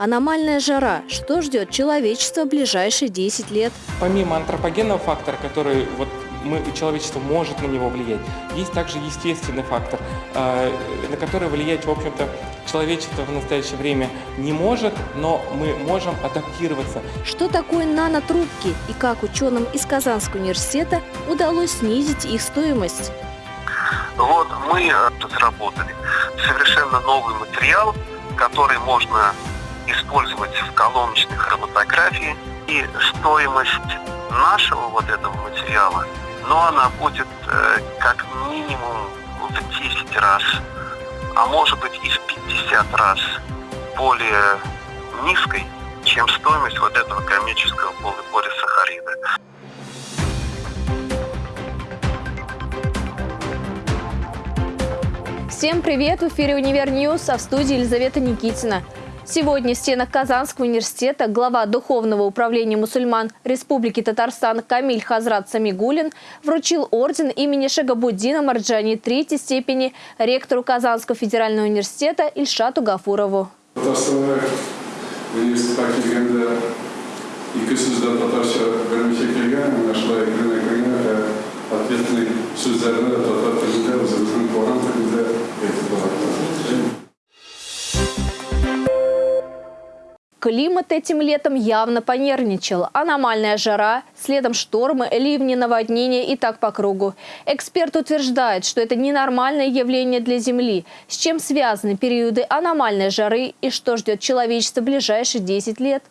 Аномальная жара. Что ждет человечество в ближайшие 10 лет? Помимо антропогенного фактора, который вот мы, человечество может на него влиять, есть также естественный фактор, э, на который влиять, в общем-то, человечество в настоящее время не может, но мы можем адаптироваться. Что такое нанотрубки и как ученым из Казанского университета удалось снизить их стоимость? Вот мы э, разработали совершенно новый материал, который можно использовать в колоночной хроматографии. И стоимость нашего вот этого материала, но она будет э, как минимум в 10 раз, а может быть и в 50 раз более низкой, чем стоимость вот этого комического полипорисахарида. Всем привет! В эфире «Универ News», а в студии Елизавета Никитина. Сегодня в стенах Казанского университета глава Духовного управления мусульман Республики Татарстан Камиль Хазрат Самигулин вручил орден имени Шагабуддина Марджани третьей степени ректору Казанского федерального университета Ильшату Гафурову. Татарстанға университетқа келгенде екі сөзден татарша бірнеше келген мына шулай кіріне кіріне ответный сөздерді татар тілінде өзіміздің қоғам тілінде айтып Климат этим летом явно понервничал. Аномальная жара, следом штормы, ливни, наводнения и так по кругу. Эксперт утверждает, что это ненормальное явление для Земли. С чем связаны периоды аномальной жары и что ждет человечество в ближайшие 10 лет?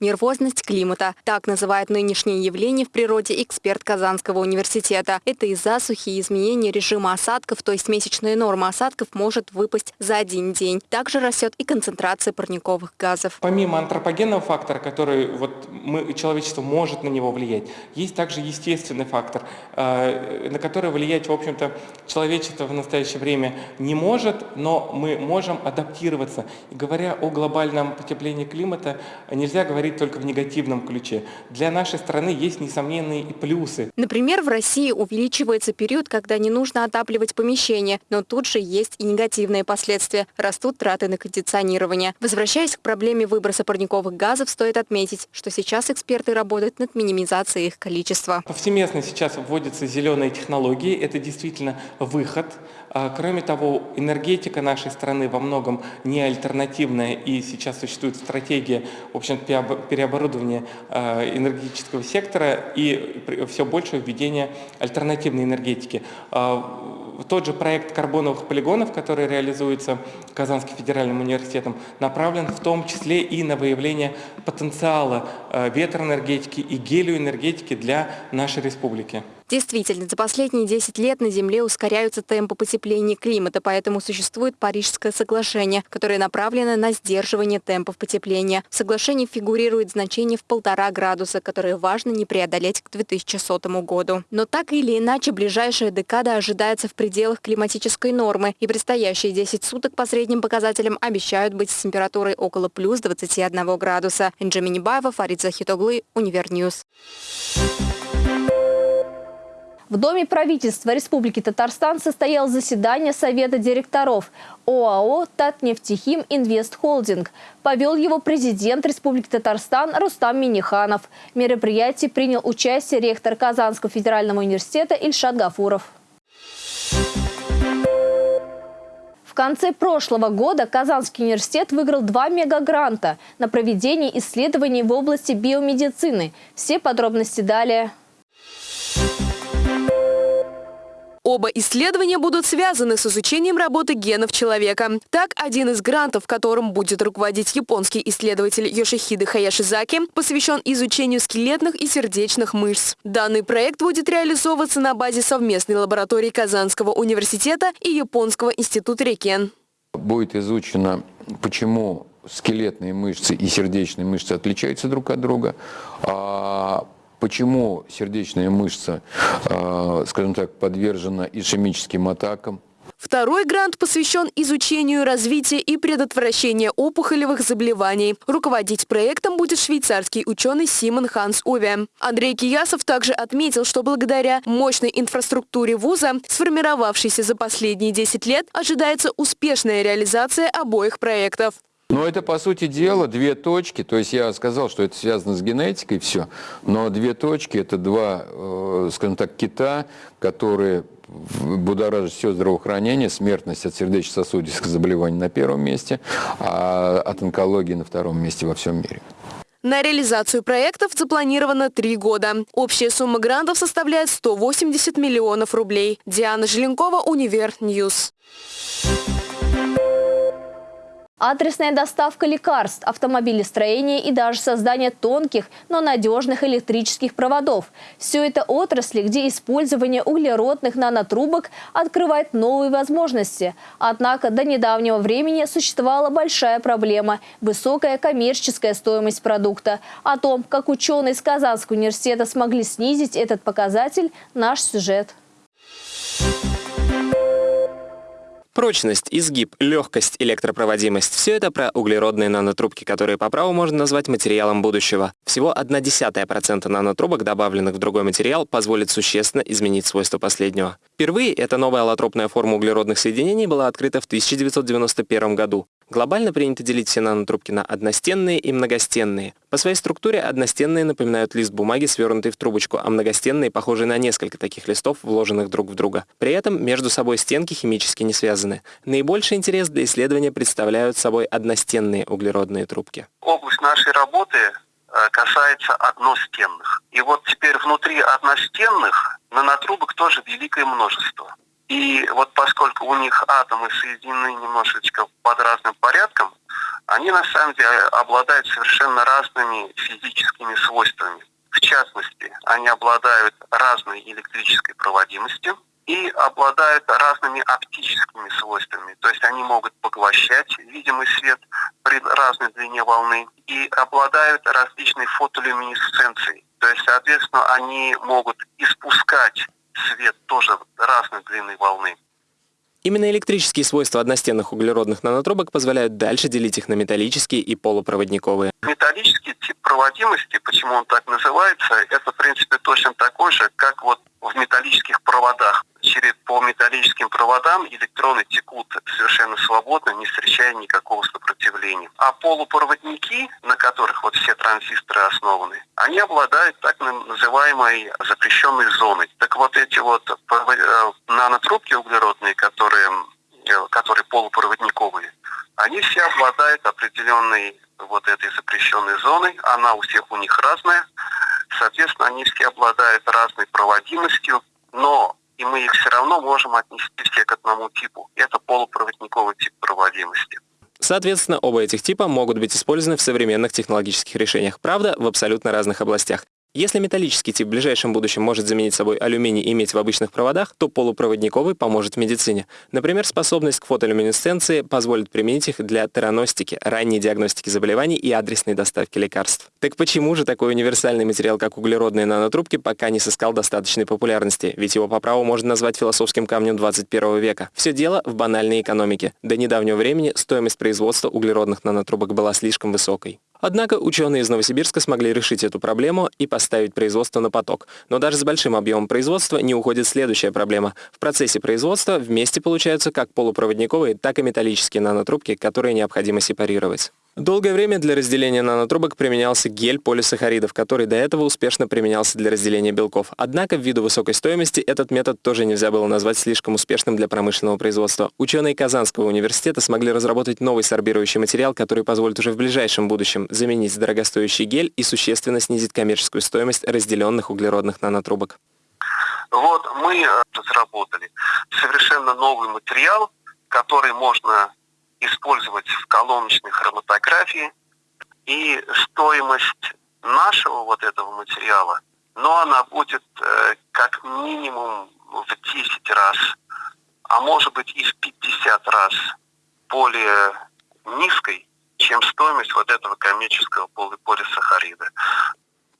Нервозность климата. Так называют нынешнее явление в природе эксперт Казанского университета. Это из-за засухи и изменения режима осадков, то есть месячная норма осадков может выпасть за один день. Также растет и концентрация парниковых газов. Помимо антропогенного фактора, который вот мы, человечество может на него влиять, есть также естественный фактор, э, на который влиять, в общем-то, человечество в настоящее время не может, но мы можем адаптироваться. И говоря о глобальном потеплении климата, нельзя говорить говорить только в негативном ключе. Для нашей страны есть несомненные и плюсы. Например, в России увеличивается период, когда не нужно отапливать помещение, но тут же есть и негативные последствия. Растут траты на кондиционирование. Возвращаясь к проблеме выброса парниковых газов, стоит отметить, что сейчас эксперты работают над минимизацией их количества. Повсеместно сейчас вводятся зеленые технологии. Это действительно выход. А, кроме того, энергетика нашей страны во многом не альтернативная, и сейчас существует стратегия, в общем переоборудования а, энергетического сектора и все больше введения альтернативной энергетики. А, тот же проект карбоновых полигонов, который реализуется Казанским федеральным университетом, направлен в том числе и на выявление потенциала ветроэнергетики и гелиоэнергетики для нашей республики. Действительно, за последние 10 лет на Земле ускоряются темпы потепления климата, поэтому существует Парижское соглашение, которое направлено на сдерживание темпов потепления. В соглашении фигурирует значение в полтора градуса, которое важно не преодолеть к 2100 году. Но так или иначе, ближайшая декада ожидается в пределах климатической нормы, и предстоящие 10 суток по средним показателям обещают быть с температурой около плюс 21 градуса. Инджи Минибаева, Фарид Захитоглы, Универ News. В Доме правительства Республики Татарстан состоялось заседание Совета директоров ОАО «Татнефтехим Инвест Холдинг». Провел его президент Республики Татарстан Рустам Миниханов. В мероприятии принял участие ректор Казанского федерального университета Ильшат Гафуров. В конце прошлого года Казанский университет выиграл два мегагранта на проведение исследований в области биомедицины. Все подробности далее. Оба исследования будут связаны с изучением работы генов человека. Так, один из грантов, которым будет руководить японский исследователь Йошихиде Хаяшизаки, посвящен изучению скелетных и сердечных мышц. Данный проект будет реализовываться на базе совместной лаборатории Казанского университета и Японского института Рекен. Будет изучено, почему скелетные мышцы и сердечные мышцы отличаются друг от друга, а Почему сердечная мышца, скажем так, подвержена ишемическим атакам? Второй грант посвящен изучению развития и предотвращения опухолевых заболеваний. Руководить проектом будет швейцарский ученый Симон Ханс Уве. Андрей Киясов также отметил, что благодаря мощной инфраструктуре вуза, сформировавшейся за последние 10 лет, ожидается успешная реализация обоих проектов. Но это, по сути дела, две точки. То есть я сказал, что это связано с генетикой, все. Но две точки – это два, э, скажем так, кита, которые будоражит все здравоохранение, смертность от сердечно-сосудистых заболеваний на первом месте, а от онкологии на втором месте во всем мире. На реализацию проектов запланировано три года. Общая сумма грантов составляет 180 миллионов рублей. Диана Желенкова, Универ News. Адресная доставка лекарств, автомобилестроение и даже создание тонких, но надежных электрических проводов. Все это отрасли, где использование углеродных нанотрубок открывает новые возможности. Однако до недавнего времени существовала большая проблема – высокая коммерческая стоимость продукта. О том, как ученые из Казанского университета смогли снизить этот показатель – наш сюжет. Прочность, изгиб, легкость, электропроводимость – все это про углеродные нанотрубки, которые по праву можно назвать материалом будущего. Всего 0,1% нанотрубок, добавленных в другой материал, позволит существенно изменить свойства последнего. Впервые эта новая аллотропная форма углеродных соединений была открыта в 1991 году. Глобально принято делить все нанотрубки на одностенные и многостенные. По своей структуре одностенные напоминают лист бумаги, свернутый в трубочку, а многостенные похожи на несколько таких листов, вложенных друг в друга. При этом между собой стенки химически не связаны. Наибольший интерес для исследования представляют собой одностенные углеродные трубки. Область нашей работы э, касается одностенных. И вот теперь внутри одностенных нанотрубок тоже великое множество. И вот поскольку у них атомы соединены немножечко под разным порядком, они на самом деле обладают совершенно разными физическими свойствами. В частности, они обладают разной электрической проводимостью и обладают разными оптическими свойствами. То есть они могут поглощать видимый свет при разной длине волны и обладают различной фотолюминесценцией. То есть, соответственно, они могут испускать свет тоже разной длины волны. Именно электрические свойства одностенных углеродных нанотрубок позволяют дальше делить их на металлические и полупроводниковые. Металлический тип проводимости, почему он так называется, это в принципе точно такой же, как вот в металлических проводах. Через по металлическим проводам электроны текут совершенно свободно, не встречая никакого сопротивления. А полупроводники, на которых вот все транзисторы основаны, они обладают так называемой запрещенной зоной. Так вот эти вот э, нанотрубки углеродные, которые, э, которые полупроводниковые, они все обладают определенной вот этой запрещенной зоной. Она у всех у них разная. Соответственно, они все обладают разной проводимостью, но и мы их все равно можем отнести все к одному типу. Это полупроводниковый тип проводимости. Соответственно, оба этих типа могут быть использованы в современных технологических решениях, правда, в абсолютно разных областях. Если металлический тип в ближайшем будущем может заменить собой алюминий и медь в обычных проводах, то полупроводниковый поможет в медицине. Например, способность к фотолюминесценции позволит применить их для тераностики, ранней диагностики заболеваний и адресной доставки лекарств. Так почему же такой универсальный материал, как углеродные нанотрубки, пока не сыскал достаточной популярности? Ведь его по праву можно назвать философским камнем 21 века. Все дело в банальной экономике. До недавнего времени стоимость производства углеродных нанотрубок была слишком высокой. Однако ученые из Новосибирска смогли решить эту проблему и поставить производство на поток. Но даже с большим объемом производства не уходит следующая проблема. В процессе производства вместе получаются как полупроводниковые, так и металлические нанотрубки, которые необходимо сепарировать. Долгое время для разделения нанотрубок применялся гель полисахаридов, который до этого успешно применялся для разделения белков. Однако, ввиду высокой стоимости, этот метод тоже нельзя было назвать слишком успешным для промышленного производства. Ученые Казанского университета смогли разработать новый сорбирующий материал, который позволит уже в ближайшем будущем заменить дорогостоящий гель и существенно снизить коммерческую стоимость разделенных углеродных нанотрубок. Вот мы э, разработали совершенно новый материал, который можно использовать в колоночной хроматографии. И стоимость нашего вот этого материала, но она будет э, как минимум в 10 раз, а может быть и в 50 раз более низкой, чем стоимость вот этого коммерческого полисахарида.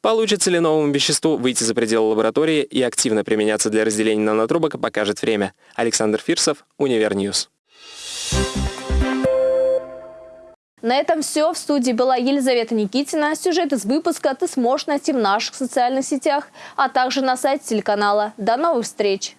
Получится ли новому веществу выйти за пределы лаборатории и активно применяться для разделения нанотрубок, покажет время. Александр Фирсов, Универ News. На этом все. В студии была Елизавета Никитина. Сюжет из выпуска ты сможешь найти в наших социальных сетях, а также на сайте телеканала. До новых встреч!